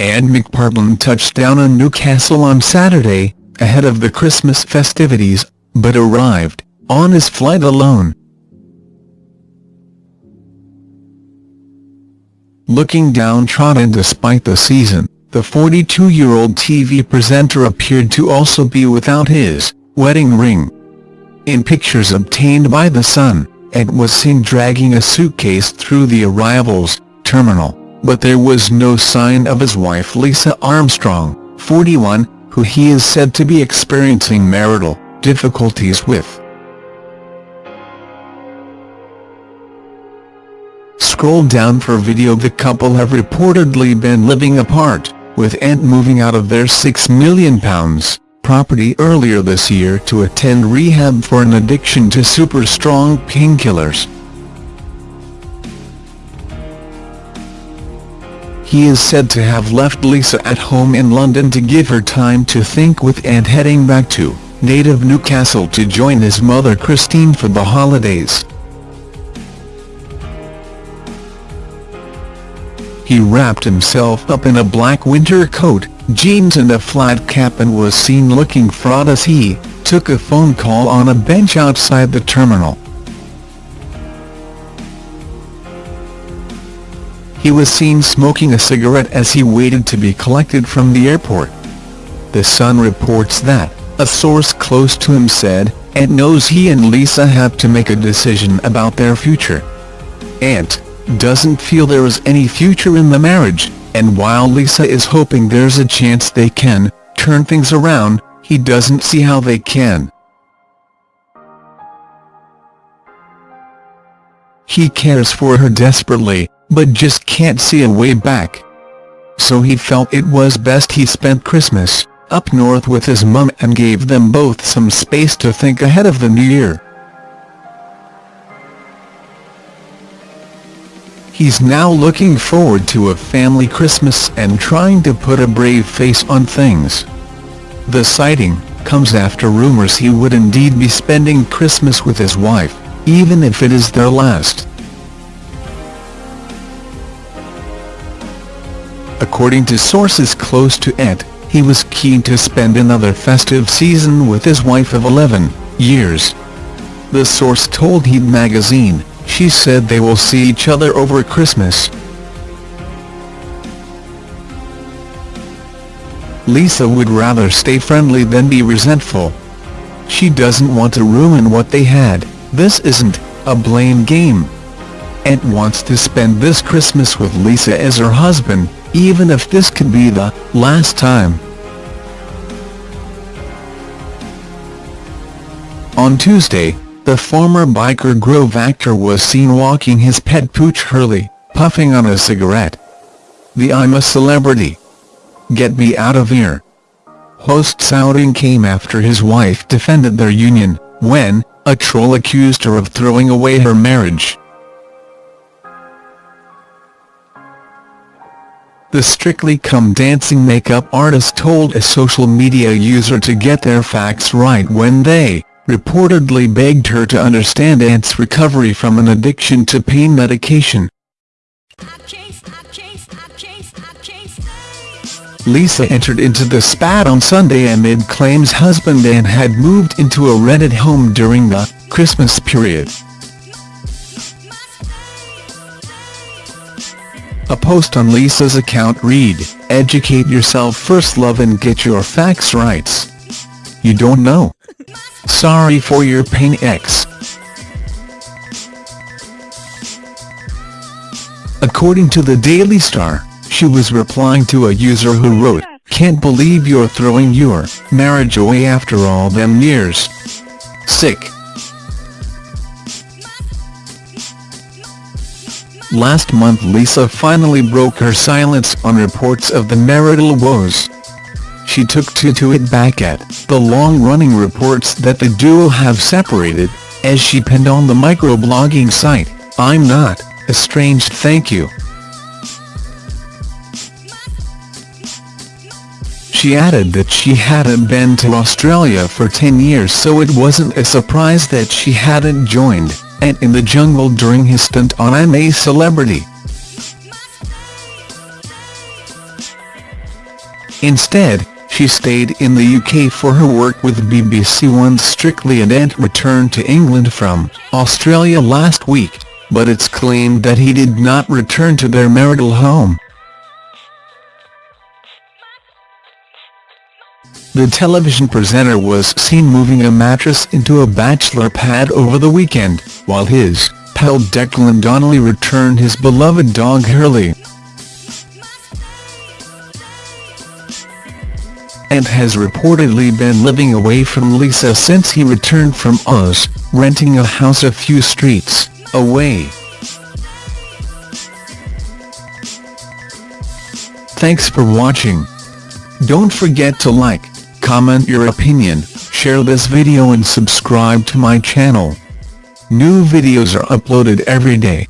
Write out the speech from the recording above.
Ant McPartlin touched down in Newcastle on Saturday, ahead of the Christmas festivities, but arrived, on his flight alone. Looking downtrodden despite the season, the 42-year-old TV presenter appeared to also be without his wedding ring. In pictures obtained by The Sun, Ed was seen dragging a suitcase through the arrivals terminal, but there was no sign of his wife Lisa Armstrong, 41, who he is said to be experiencing marital difficulties with. Scroll down for video The couple have reportedly been living apart with Ant moving out of their £6 million property earlier this year to attend rehab for an addiction to super-strong painkillers. He is said to have left Lisa at home in London to give her time to think with and heading back to native Newcastle to join his mother Christine for the holidays. He wrapped himself up in a black winter coat, jeans and a flat cap and was seen looking fraught as he took a phone call on a bench outside the terminal. He was seen smoking a cigarette as he waited to be collected from the airport. The Sun reports that, a source close to him said, Ant knows he and Lisa have to make a decision about their future. Ant, doesn't feel there is any future in the marriage, and while Lisa is hoping there's a chance they can turn things around, he doesn't see how they can. He cares for her desperately, but just can't see a way back. So he felt it was best he spent Christmas up north with his mum and gave them both some space to think ahead of the new year. He's now looking forward to a family Christmas and trying to put a brave face on things. The sighting comes after rumours he would indeed be spending Christmas with his wife, even if it is their last. According to sources close to Ed, he was keen to spend another festive season with his wife of 11 years. The source told Heat magazine, she said they will see each other over Christmas. Lisa would rather stay friendly than be resentful. She doesn't want to ruin what they had, this isn't a blame game. Ant wants to spend this Christmas with Lisa as her husband, even if this could be the last time. On Tuesday, the former Byker Grove actor was seen walking his pet pooch Hurley, puffing on a cigarette. The I'm a celebrity. Get me out of here. Host's outing came after his wife defended their union, when, a troll accused her of throwing away her marriage. The Strictly Come Dancing makeup artist told a social media user to get their facts right when they reportedly begged her to understand Ant's recovery from an addiction to pain medication. Lisa entered into the spat on Sunday amid claims husband Ant had moved into a rented home during the Christmas period. A post on Lisa's account read, Educate yourself first love and get your facts right. You don't know. Sorry for your pain X. According to the Daily Star, she was replying to a user who wrote, Can't believe you're throwing your marriage away after all them years. Sick. Last month Lisa finally broke her silence on reports of the marital woes she took to to it back at the long-running reports that the duo have separated, as she penned on the microblogging site, I'm not, estranged thank you. She added that she hadn't been to Australia for 10 years so it wasn't a surprise that she hadn't joined Ant in the Jungle during his stint on I'm a Celebrity. Instead, she stayed in the UK for her work with BBC One's Strictly and Ant returned to England from Australia last week, but it's claimed that he did not return to their marital home. The television presenter was seen moving a mattress into a bachelor pad over the weekend, while his pal Declan Donnelly returned his beloved dog Hurley. and has reportedly been living away from Lisa since he returned from Oz, renting a house a few streets away. Thanks for watching. Don't forget to like, comment your opinion, share this video and subscribe to my channel. New videos are uploaded every day.